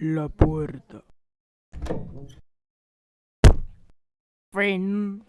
la puerta. Fin.